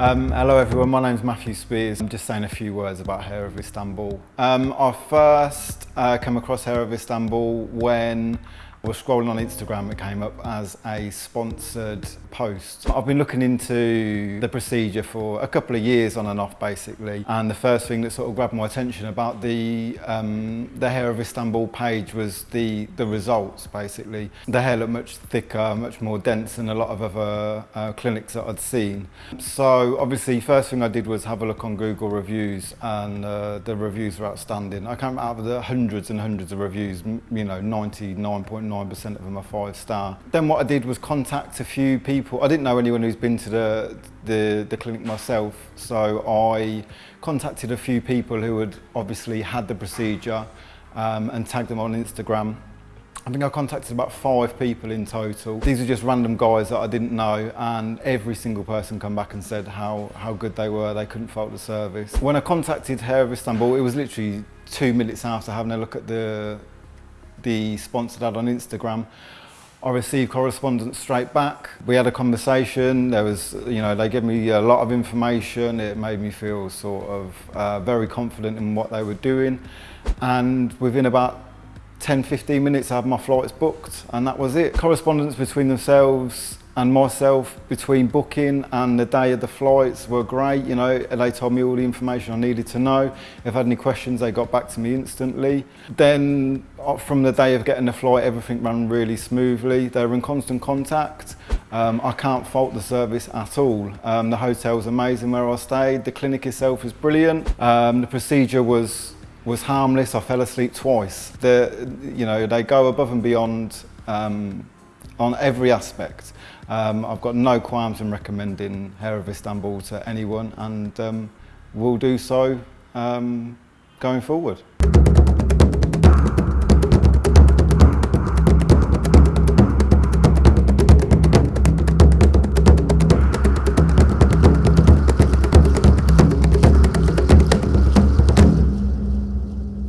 Um, hello everyone, my name's Matthew Spears. I'm just saying a few words about Hair of Istanbul. Um, I first uh, came across Hair of Istanbul when Was scrolling on Instagram, it came up as a sponsored post. I've been looking into the procedure for a couple of years on and off basically and the first thing that sort of grabbed my attention about the um, the Hair of Istanbul page was the, the results basically. The hair looked much thicker, much more dense than a lot of other uh, clinics that I'd seen. So obviously first thing I did was have a look on Google reviews and uh, the reviews were outstanding. I can't out of the hundreds and hundreds of reviews, you know, 99.9 99% of them are five star. Then what I did was contact a few people. I didn't know anyone who's been to the, the, the clinic myself, so I contacted a few people who had obviously had the procedure um, and tagged them on Instagram. I think I contacted about five people in total. These are just random guys that I didn't know and every single person come back and said how, how good they were, they couldn't fault the service. When I contacted Hair of Istanbul, it was literally two minutes after having a look at the, the sponsored ad on Instagram. I received correspondence straight back. We had a conversation. There was, you know, they gave me a lot of information. It made me feel sort of uh, very confident in what they were doing. And within about 10, 15 minutes, I had my flights booked and that was it. Correspondence between themselves and myself between booking and the day of the flights were great. You know, they told me all the information I needed to know. If I had any questions, they got back to me instantly. Then uh, from the day of getting the flight, everything ran really smoothly. They were in constant contact. Um, I can't fault the service at all. Um, the hotel's amazing where I stayed. The clinic itself is brilliant. Um, the procedure was was harmless. I fell asleep twice. The, you know, they go above and beyond um, on every aspect. Um, I've got no qualms in recommending Hair of Istanbul to anyone and um, will do so um, going forward.